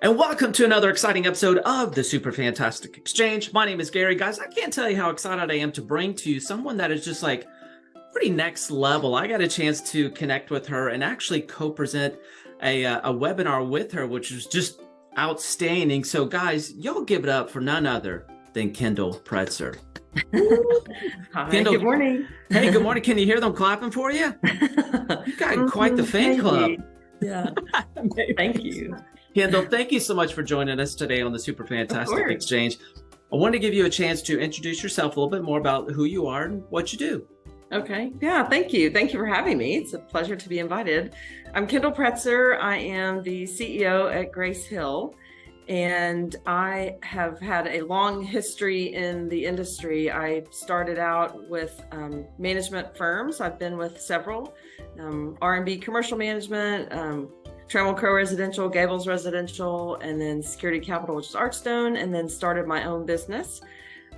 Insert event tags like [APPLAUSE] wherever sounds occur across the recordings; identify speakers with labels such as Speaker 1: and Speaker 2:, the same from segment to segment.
Speaker 1: And welcome to another exciting episode of the Super Fantastic Exchange. My name is Gary. Guys, I can't tell you how excited I am to bring to you someone that is just like pretty next level. I got a chance to connect with her and actually co-present a, uh, a webinar with her, which was just outstanding. So guys, y'all give it up for none other than Kendall Pretzer.
Speaker 2: Hi, Kendall, good morning.
Speaker 1: Hey, good morning. Can you hear them clapping for you? [LAUGHS] You got quite the fan club.
Speaker 2: Yeah. [LAUGHS] Thank you.
Speaker 1: Kendall, thank you so much for joining us today on the Super Fantastic Exchange. I want to give you a chance to introduce yourself a little bit more about who you are and what you do.
Speaker 2: Okay. Yeah. Thank you. Thank you for having me. It's a pleasure to be invited. I'm Kendall Pretzer. I am the CEO at Grace Hill, and I have had a long history in the industry. I started out with um, management firms. I've been with several um, R&B commercial management, um, Trammell Crow Residential, Gables Residential, and then Security Capital, which is Archstone, and then started my own business,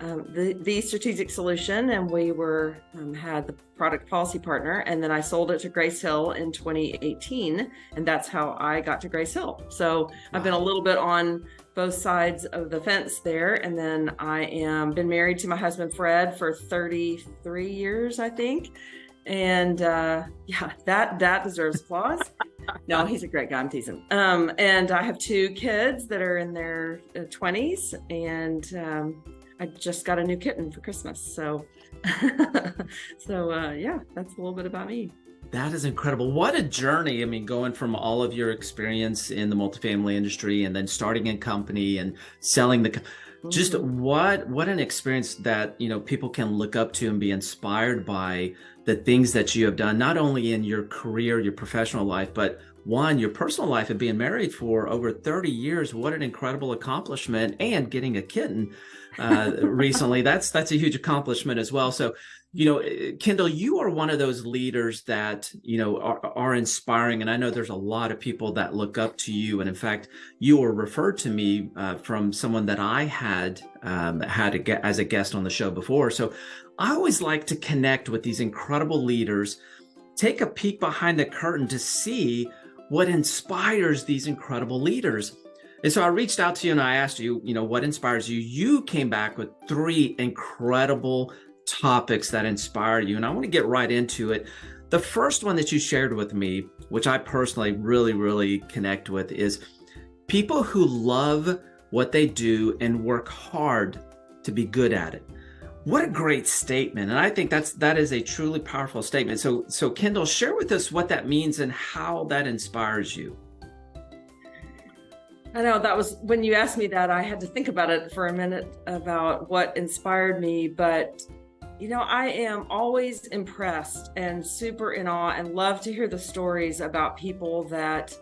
Speaker 2: um, the, the Strategic Solution, and we were um, had the product policy partner, and then I sold it to Grace Hill in 2018, and that's how I got to Grace Hill. So I've been a little bit on both sides of the fence there, and then I am been married to my husband Fred for 33 years, I think, and uh, [LAUGHS] yeah, that that deserves applause no, he's a great guy. I'm teasing. Um, and I have two kids that are in their 20s, uh, and um, I just got a new kitten for Christmas. So, [LAUGHS] so uh, yeah, that's a little bit about me.
Speaker 1: That is incredible. What a journey. I mean, going from all of your experience in the multifamily industry and then starting a company and selling the just mm-hmm. what what an experience that you know people can look up to and be inspired by the things that you have done, not only in your career, your professional life, but one, your personal life of being married for over 30 years. What an incredible accomplishment and getting a kitten uh, [LAUGHS] recently. That's, that's a huge accomplishment as well. So, you know, eh, Kendall, you are one of those leaders that, you know, are, are inspiring. And I know there's a lot of people that look up to you. And in fact, you were referred to me uh, from someone that I had um, had a, as a guest on the show before. So I always like to connect with these incredible leaders, take a peek behind the curtain to see what inspires these incredible leaders. And so I reached out to you and I asked you, you know, what inspires you? You came back with three incredible topics that inspire you. And I want to get right into it. The first one that you shared with me, which I personally really, really connect with, is people who love what they do and work hard to be good at it. What a great statement. And I think that's that is a truly powerful statement. So so Kendall, share with us what that means and how that inspires you.
Speaker 2: I know that was when you asked me that I had to think about it for a minute about what inspired me, but you know, I am always impressed and super in awe and love to hear the stories about people that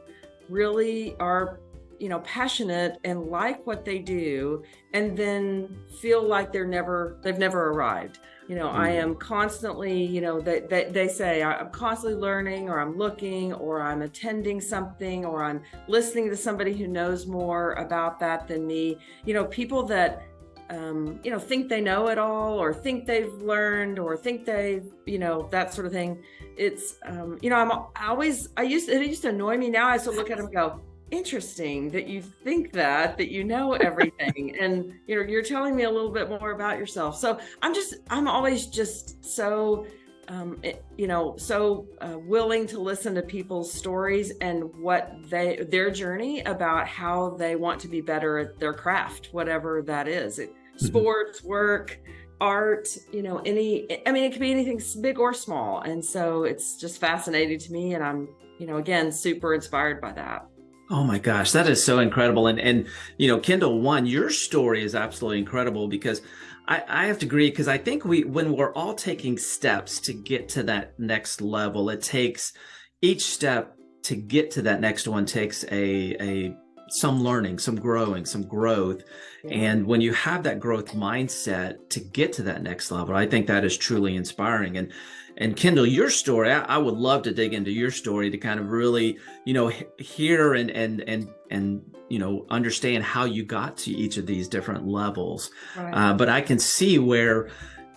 Speaker 2: really are you know passionate and like what they do and then feel like they're never they've never arrived you know mm-hmm. i am constantly you know they, they, they say i'm constantly learning or i'm looking or i'm attending something or i'm listening to somebody who knows more about that than me you know people that um, you know think they know it all or think they've learned or think they've you know that sort of thing. It's um, you know i'm I always i used it used to annoy me. Now i still look at them and go interesting that you think that that you know everything. [LAUGHS] And you know you're telling me a little bit more about yourself. So i'm just i'm always just so um, it, you know so uh, willing to listen to people's stories and what they their journey about how they want to be better at their craft whatever that is it, mm-hmm. sports work art you know any i mean it could be anything big or small and so it's just fascinating to me and i'm you know again super inspired by that
Speaker 1: Oh my gosh, that is so incredible. And, and you know, Kendall, one, your story is absolutely incredible because I, I have to agree because I think we, when we're all taking steps to get to that next level, it takes each step to get to that next one takes a, a some learning, some growing, some growth. And when you have that growth mindset to get to that next level, I think that is truly inspiring. And and Kendall, your story, I, I, would love to dig into your story to kind of really, you know, hear and and and and you know understand how you got to each of these different levels. Right. Uh, but I can see where,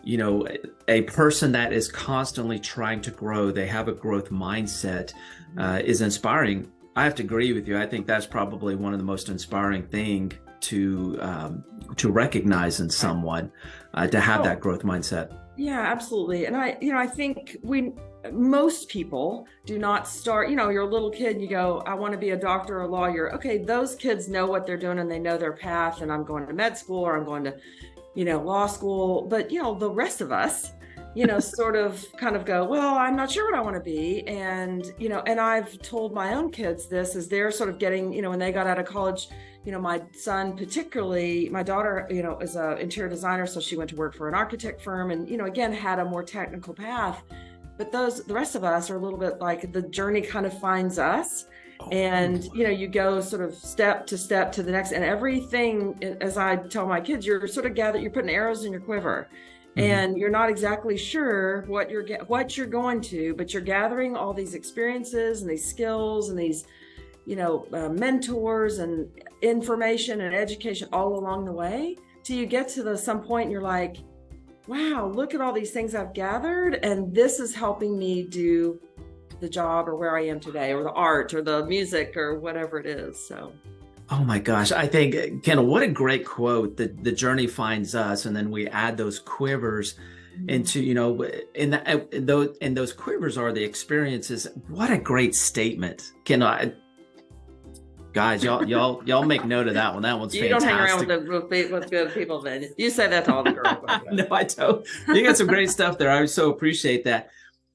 Speaker 1: you know, a person that is constantly trying to grow, they have a growth mindset, mm-hmm. uh, is inspiring. I have to agree with you. I think that's probably one of the most inspiring thing to um, to recognize in someone uh, to have that growth mindset.
Speaker 2: Yeah, absolutely. And I, you know, I think we most people do not start, you know, you're a little kid and you go, I want to be a doctor or a lawyer. Okay, those kids know what they're doing and they know their path and I'm going to med school or I'm going to, you know, law school. But, you know, the rest of us, you know, sort of kind of go, well, I'm not sure what I want to be. And, you know, and I've told my own kids this as they're sort of getting, you know, when they got out of college, you know, my son particularly, my daughter, you know, is a interior designer, so she went to work for an architect firm and, you know, again, had a more technical path. But those, the rest of us are a little bit like the journey kind of finds us. Oh, and you know you go sort of step to step to the next and everything as i tell my kids you're sort of gathered you're putting arrows in your quiver. And you're not exactly sure what you're what you're going to but you're gathering all these experiences and these skills and these you know uh, mentors and information and education all along the way till you get to the some point and you're like wow look at all these things i've gathered and this is helping me do the job or where i am today or the art or the music or whatever it is so
Speaker 1: Oh my gosh. I think, uh, Kendall, what a great quote. The, the journey finds us, and then we add those quivers into, you know, in, uh, in, those, and those quivers are the experiences. What a great statement. Kendall, I, guys, y'all, y'all, y'all make note of that one. That one's
Speaker 2: you
Speaker 1: fantastic.
Speaker 2: don't hang around with, the, with good people, then. You say that to all the girls. [LAUGHS]
Speaker 1: no, I don't. You got some great stuff there. I so appreciate that.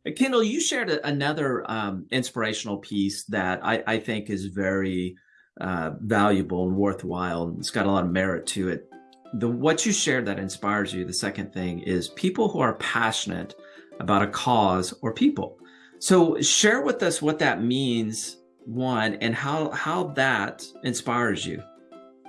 Speaker 1: Uh, Kendall, you shared another um, inspirational piece that I, I think is very uh, valuable and worthwhile. It's got a lot of merit to it. The what you shared that inspires you. The second thing is people who are passionate about a cause or people. So share with us what that means, one, and how how that inspires you.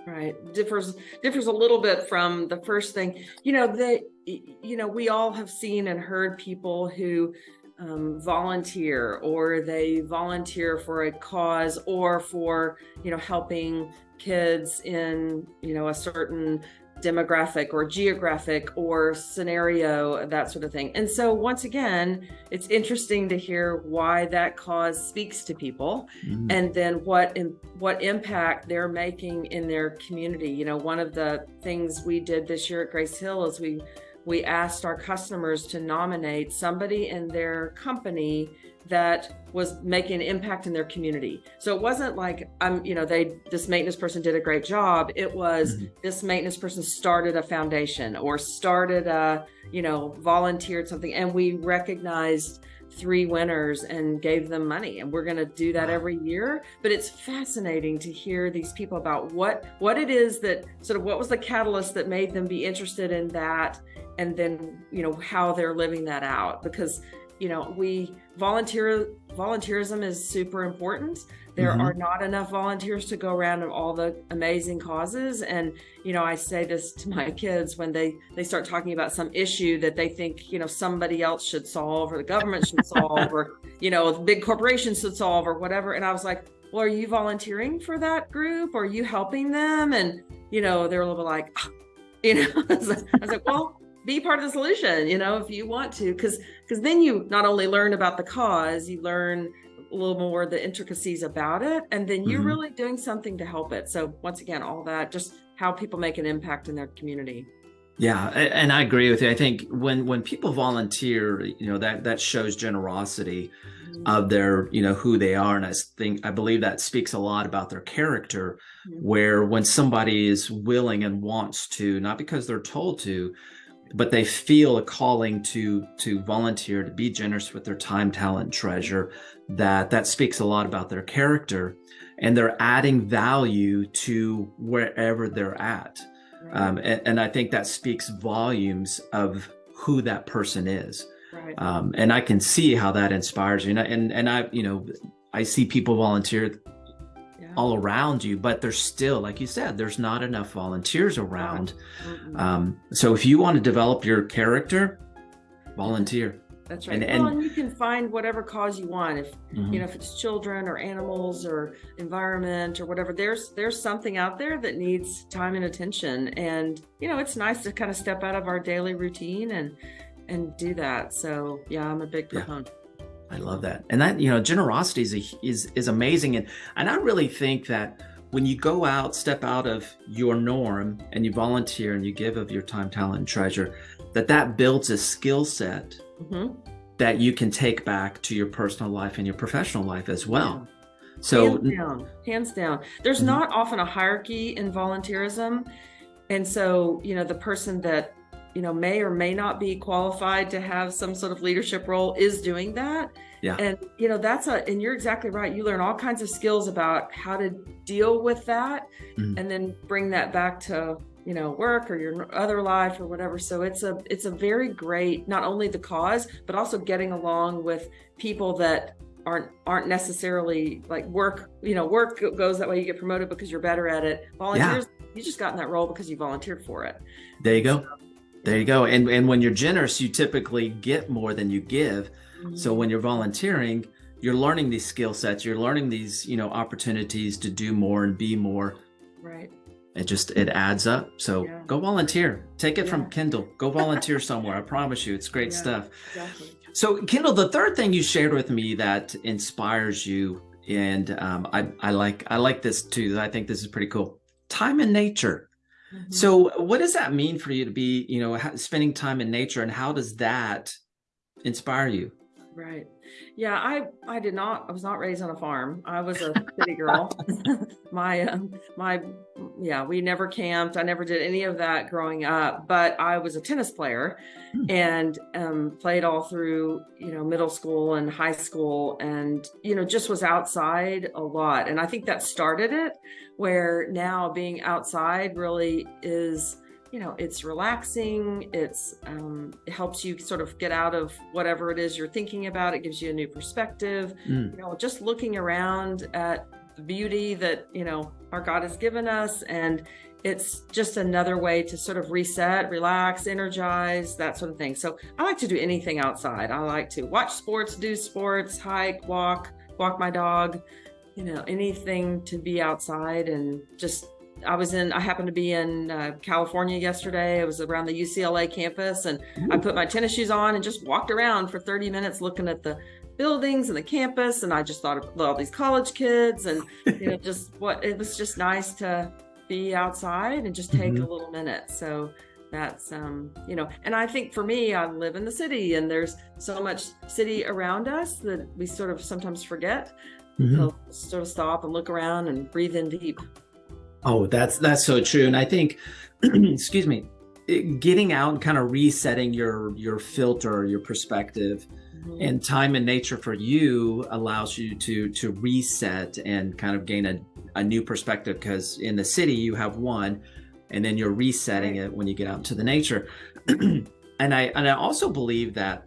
Speaker 2: Right, differs differs a little bit from the first thing. You know, the you know we all have seen and heard people who um, volunteer or they volunteer for a cause or for you know helping kids in you know a certain demographic or geographic or scenario that sort of thing and so once again it's interesting to hear why that cause speaks to people mm-hmm. and then what in, what impact they're making in their community you know one of the things we did this year at grace hill is we we asked our customers to nominate somebody in their company that was making an impact in their community. So it wasn't like I'm, um, you know, they this maintenance person did a great job. It was mm-hmm. this maintenance person started a foundation or started a, you know, volunteered something and we recognized three winners and gave them money and we're going to do that every year but it's fascinating to hear these people about what what it is that sort of what was the catalyst that made them be interested in that and then you know how they're living that out because you know we volunteer volunteerism is super important. There mm-hmm. are not enough volunteers to go around of all the amazing causes and you know i say this to my kids when they they start talking about some issue that they think you know somebody else should solve or the government should solve or [LAUGHS] you know big corporations should solve or whatever and i was like well are you volunteering for that group? Are you helping them? And you know they're a little bit like ah, you know [LAUGHS] i was like well be part of the solution you know if you want to because because then you not only learn about the cause you learn a little more the intricacies about it and then you're mm-hmm. really doing something to help it so once again all that just how people make an impact in their community
Speaker 1: yeah and i agree with you i think when when people volunteer you know that that shows generosity mm-hmm. of their you know who they are and i think i believe that speaks a lot about their character mm-hmm. where when somebody is willing and wants to not because they're told to but they feel a calling to to volunteer to be generous with their time talent treasure that that speaks a lot about their character and they're adding value to wherever they're at right. um, and, and, i think that speaks volumes of who that person is right. um, and i can see how that inspires you and, and and i you know i see people volunteer all around you, but there's still, like you said, there's not enough volunteers around. Um, so if you want to develop your character, volunteer.
Speaker 2: That's right. And, and, well, and you can find whatever cause you want. If mm-hmm. you know, if it's children or animals or environment or whatever, there's there's something out there that needs time and attention. And you know, it's nice to kind of step out of our daily routine and and do that. So yeah, I'm a big proponent.
Speaker 1: Yeah. I love that. And that, you know, generosity is, a, is, is amazing. And, and I really think that when you go out, step out of your norm and you volunteer and you give of your time, talent, and treasure, that that builds a skill set mm-hmm. that you can take back to your personal life and your professional life as well. Yeah. So
Speaker 2: hands down, hands down. There's mm-hmm. not often a hierarchy in volunteerism. And so, you know, the person that you know may or may not be qualified to have some sort of leadership role is doing that.
Speaker 1: Yeah.
Speaker 2: And you know that's a and you're exactly right. You learn all kinds of skills about how to deal with that mm-hmm. and then bring that back to you know work or your other life or whatever. So it's a it's a very great not only the cause but also getting along with people that aren't aren't necessarily like work you know work goes that way you get promoted because you're better at it. Volunteers yeah. you just got in that role because you volunteered for it.
Speaker 1: There you go. So, there you go. And and when you're generous, you typically get more than you give. Mm-hmm. So when you're volunteering, you're learning these skill sets, you're learning these, you know, opportunities to do more and be more.
Speaker 2: Right.
Speaker 1: It just it adds up. So yeah. go volunteer. Take it yeah. from Kendall. Go volunteer somewhere. I promise you, it's great yeah, stuff. Exactly. So Kendall, the third thing you shared with me that inspires you, and um, I I like I like this too. I think this is pretty cool. Time in nature. Mm-hmm. So, what does that mean for you to be, you know, spending time in nature, and how does that inspire you?
Speaker 2: Right. Yeah, I I did not. I was not raised on a farm. I was a [LAUGHS] city girl. my um, my yeah, we never camped. I never did any of that growing up. But I was a tennis player, hmm. and um, played all through you know middle school and high school, and you know just was outside a lot. And I think that started it. Where now being outside really is you know it's relaxing it's um, it helps you sort of get out of whatever it is you're thinking about it gives you a new perspective. Mm. you know just looking around at the beauty that you know our god has given us and it's just another way to sort of reset relax energize that sort of thing. So i like to do anything outside. I like to watch sports do sports hike walk walk my dog you know anything to be outside and just I was in, I happened to be in uh, California yesterday. I was around the UCLA campus and Ooh. I put my tennis shoes on and just walked around for 30 minutes looking at the buildings and the campus. And I just thought of all these college kids and, you know, [LAUGHS] just what it was just nice to be outside and just take mm-hmm. a little minute. So that's, um, you know, and I think for me, I live in the city and there's so much city around us that we sort of sometimes forget. Mm-hmm. sort of stop and look around and breathe in deep.
Speaker 1: Oh, that's that's so true. And I think, [CLEARS THROAT] excuse me, getting out and kind of resetting your your filter, your perspective, mm-hmm. and time and nature for you allows you to to reset and kind of gain a, a new perspective. Because in the city you have one, and then you're resetting it when you get out into the nature. [CLEARS THROAT] and I and I also believe that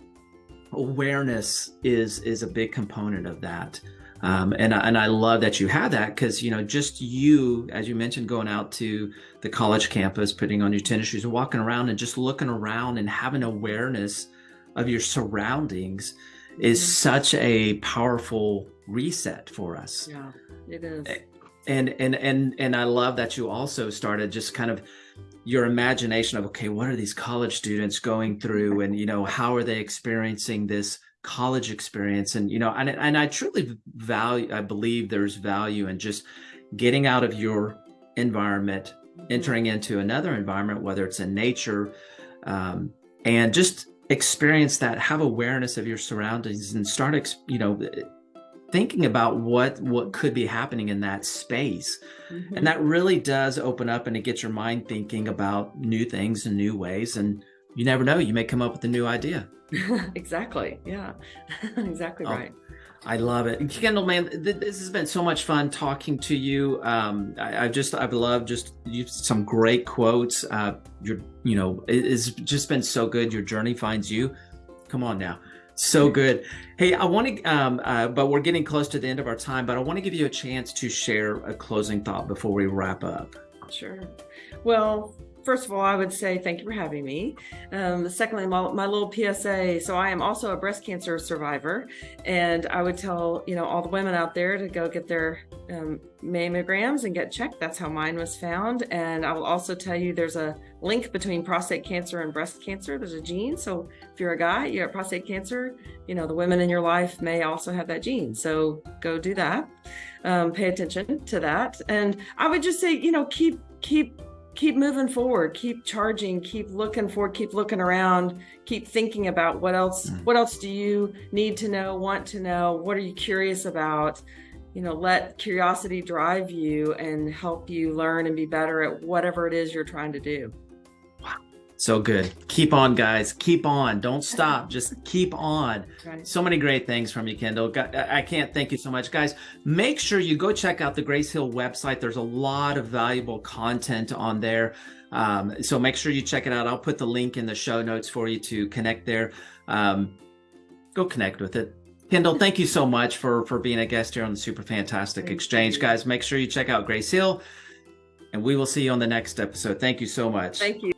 Speaker 1: awareness is is a big component of that. Um, and, and I love that you have that because, you know, just you, as you mentioned, going out to the college campus, putting on your tennis shoes and walking around and just looking around and having awareness of your surroundings is mm-hmm. such a powerful reset for us.
Speaker 2: Yeah, it is.
Speaker 1: And, and, and, and I love that you also started just kind of your imagination of, okay, what are these college students going through? And, you know, how are they experiencing this college experience. And you know and, and i truly value i believe there's value in just getting out of your environment entering into another environment whether it's in nature um, and just experience that have awareness of your surroundings and start you know thinking about what what could be happening in that space. Mm-hmm. and that really does open up and it gets your mind thinking about new things and new ways. And you never know you may come up with a new idea [LAUGHS]
Speaker 2: exactly. Yeah. [LAUGHS] exactly oh, right.
Speaker 1: I love it. Kendall, man, th- this has been so much fun talking to you. Um, I, I just, I've loved just you, some great quotes. Uh, you're, you know, it, it's just been so good. Your journey finds you. Come on now. So [LAUGHS] good. Hey, I want to, um, uh, but we're getting close to the end of our time, but I want to give you a chance to share a closing thought before we wrap up.
Speaker 2: Sure. Well, first of all, I would say thank you for having me. Um, secondly, my, my, little PSA. So I am also a breast cancer survivor, and I would tell you know all the women out there to go get their um, mammograms and get checked. That's how mine was found. And I will also tell you there's a link between prostate cancer and breast cancer. There's a gene. So if you're a guy, you have prostate cancer. You know the women in your life may also have that gene. So go do that. Um, pay attention to that. And I would just say you know keep keep keep moving forward keep charging keep looking forward keep looking around keep thinking about what else mm. what else do you need to know want to know what are you curious about you know let curiosity drive you and help you learn and be better at whatever it is you're trying to do
Speaker 1: so good. Keep on, guys. Keep on. Don't [LAUGHS] stop. Just keep on. Right. So many great things from you, Kendall. I can't thank you so much. Guys, make sure you go check out the Grace Hill website. There's a lot of valuable content on there. Um, so make sure you check it out. I'll put the link in the show notes for you to connect there. Um, go connect with it. Kendall, thank you so much for, for being a guest here on the Super Fantastic thank Exchange. You. Guys, make sure you check out Grace Hill, and we will see you on the next episode. Thank you so much.
Speaker 2: Thank you.